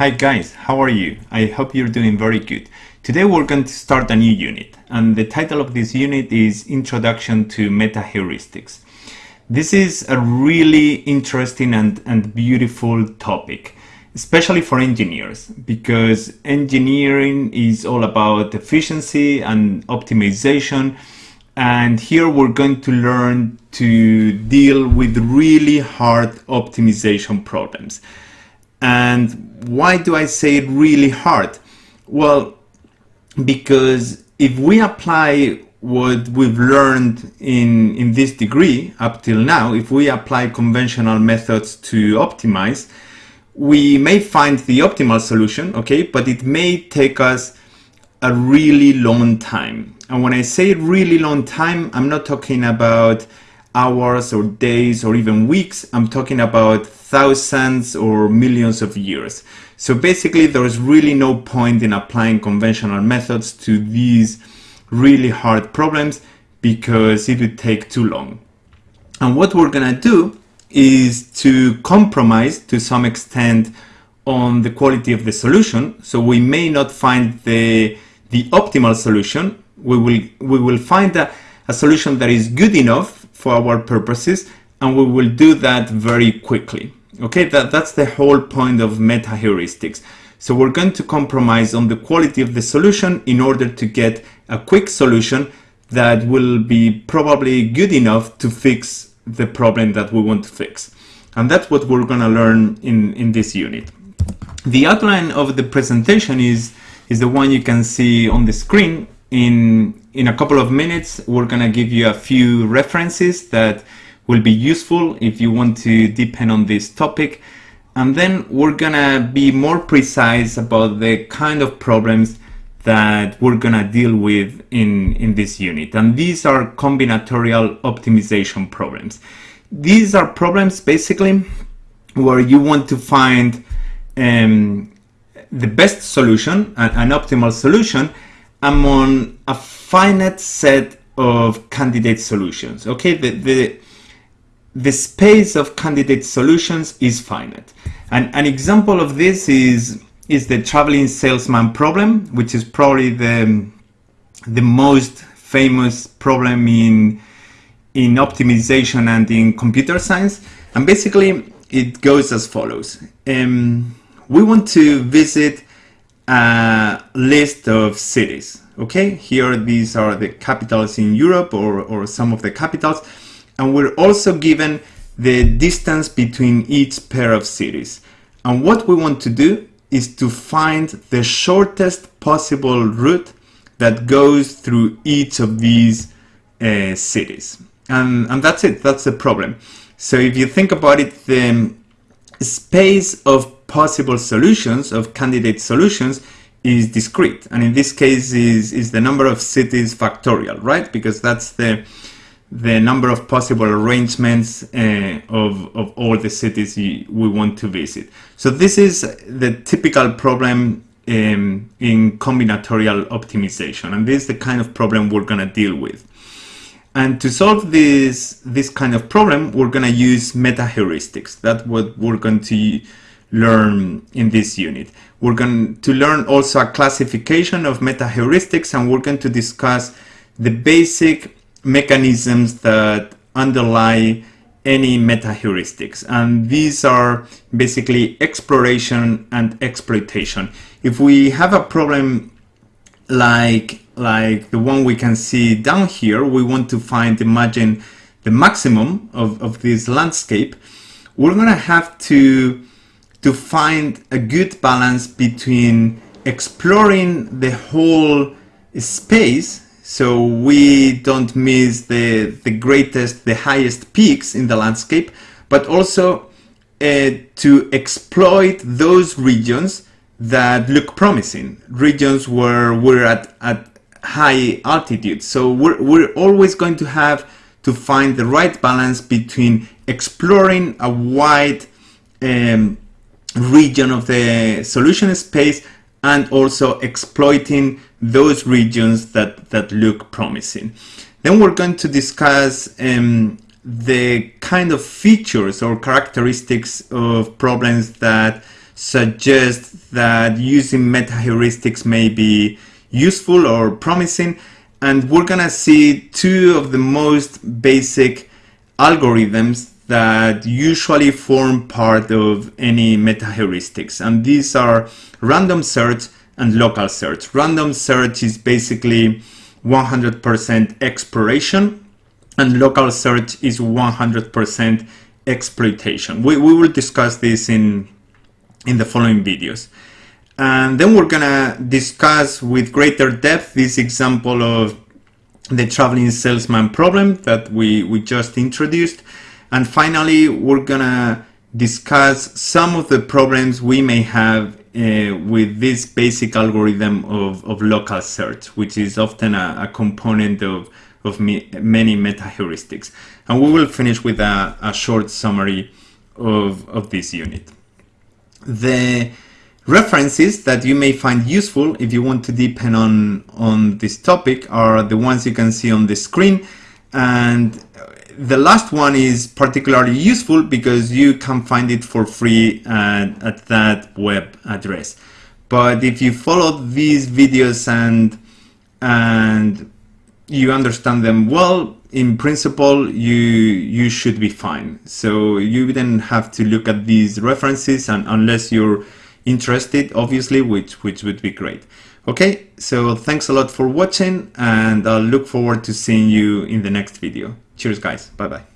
Hi guys, how are you? I hope you're doing very good. Today we're going to start a new unit and the title of this unit is Introduction to Meta Heuristics. This is a really interesting and, and beautiful topic, especially for engineers, because engineering is all about efficiency and optimization and here we're going to learn to deal with really hard optimization problems. And why do I say it really hard? Well, because if we apply what we've learned in, in this degree up till now, if we apply conventional methods to optimize, we may find the optimal solution, okay, but it may take us a really long time. And when I say really long time, I'm not talking about hours or days or even weeks. I'm talking about thousands or millions of years. So basically there's really no point in applying conventional methods to these really hard problems because it would take too long. And what we're gonna do is to compromise to some extent on the quality of the solution. So we may not find the, the optimal solution. We will, we will find a, a solution that is good enough for our purposes and we will do that very quickly. Okay, that, that's the whole point of meta heuristics. So we're going to compromise on the quality of the solution in order to get a quick solution that will be probably good enough to fix the problem that we want to fix. And that's what we're going to learn in, in this unit. The outline of the presentation is, is the one you can see on the screen in in a couple of minutes, we're going to give you a few references that will be useful if you want to depend on this topic. And then we're going to be more precise about the kind of problems that we're going to deal with in, in this unit. And these are combinatorial optimization problems. These are problems basically where you want to find um, the best solution, an, an optimal solution, among a finite set of candidate solutions. Okay, the, the, the space of candidate solutions is finite. And an example of this is, is the traveling salesman problem, which is probably the, the most famous problem in, in optimization and in computer science. And basically it goes as follows. Um, we want to visit a list of cities. Okay, here these are the capitals in Europe or, or some of the capitals. And we're also given the distance between each pair of cities. And what we want to do is to find the shortest possible route that goes through each of these uh, cities. And, and that's it, that's the problem. So if you think about it, the space of possible solutions, of candidate solutions, is discrete. And in this case is, is the number of cities factorial, right? Because that's the, the number of possible arrangements uh, of, of all the cities we want to visit. So this is the typical problem um, in combinatorial optimization. And this is the kind of problem we're going to deal with. And to solve this, this kind of problem, we're going to use meta heuristics. That's what we're going to learn in this unit. We're going to learn also a classification of meta heuristics and we're going to discuss the basic mechanisms that underlie any meta heuristics and these are basically exploration and exploitation if we have a problem like like the one we can see down here we want to find imagine the maximum of, of this landscape we're gonna have to to find a good balance between exploring the whole space so we don't miss the, the greatest, the highest peaks in the landscape, but also uh, to exploit those regions that look promising, regions where we're at, at high altitude. So we're, we're always going to have to find the right balance between exploring a wide um, region of the solution space and also exploiting those regions that, that look promising. Then we're going to discuss um, the kind of features or characteristics of problems that suggest that using meta heuristics may be useful or promising. And we're gonna see two of the most basic algorithms that usually form part of any meta heuristics. And these are random search and local search. Random search is basically 100% exploration and local search is 100% exploitation. We, we will discuss this in, in the following videos. And then we're gonna discuss with greater depth this example of the traveling salesman problem that we, we just introduced. And finally, we're gonna discuss some of the problems we may have uh, with this basic algorithm of, of local search, which is often a, a component of, of me, many meta heuristics. And we will finish with a, a short summary of, of this unit. The References that you may find useful if you want to deepen on, on this topic are the ones you can see on the screen. And the last one is particularly useful because you can find it for free at, at that web address. But if you follow these videos and, and you understand them well, in principle, you you should be fine. So you wouldn't have to look at these references, and unless you're interested, obviously, which, which would be great. Okay, so thanks a lot for watching and I'll look forward to seeing you in the next video. Cheers guys, bye bye.